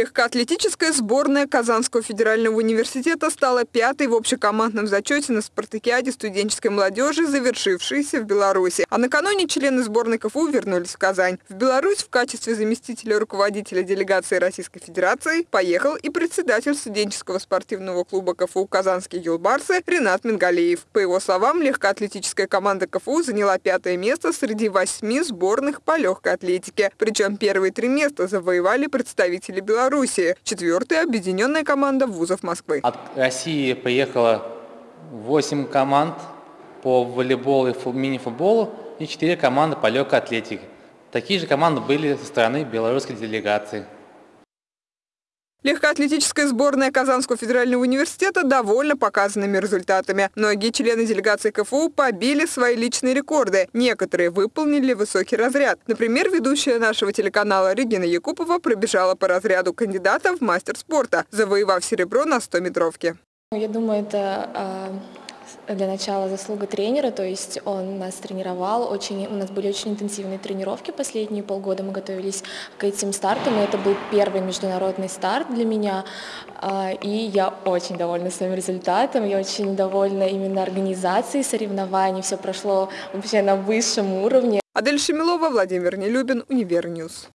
Легкоатлетическая сборная Казанского федерального университета стала пятой в общекомандном зачете на спартакиаде студенческой молодежи, завершившейся в Беларуси. А накануне члены сборной КФУ вернулись в Казань. В Беларусь в качестве заместителя руководителя делегации Российской Федерации поехал и председатель студенческого спортивного клуба КФУ «Казанские юлбарсы» Ренат Мингалеев. По его словам, легкоатлетическая команда КФУ заняла пятое место среди восьми сборных по легкой атлетике. Причем первые три места завоевали представители Беларуси Белоруссии. Четвертая объединенная команда вузов Москвы. От России приехало 8 команд по волейболу и мини-футболу и 4 команды по легкой атлетике. Такие же команды были со стороны белорусской делегации. Легкоатлетическая сборная Казанского федерального университета довольна показанными результатами. Многие члены делегации КФУ побили свои личные рекорды. Некоторые выполнили высокий разряд. Например, ведущая нашего телеканала Регина Якупова пробежала по разряду кандидата в мастер спорта, завоевав серебро на 100-метровке. Я думаю, это а, для начала заслуга тренера, то есть он нас тренировал, очень, у нас были очень интенсивные тренировки последние полгода, мы готовились к этим стартам, и это был первый международный старт для меня, а, и я очень довольна своим результатом, я очень довольна именно организацией соревнований, все прошло вообще на высшем уровне. Адель Шемилова, Владимир Нелюбин, Univer News.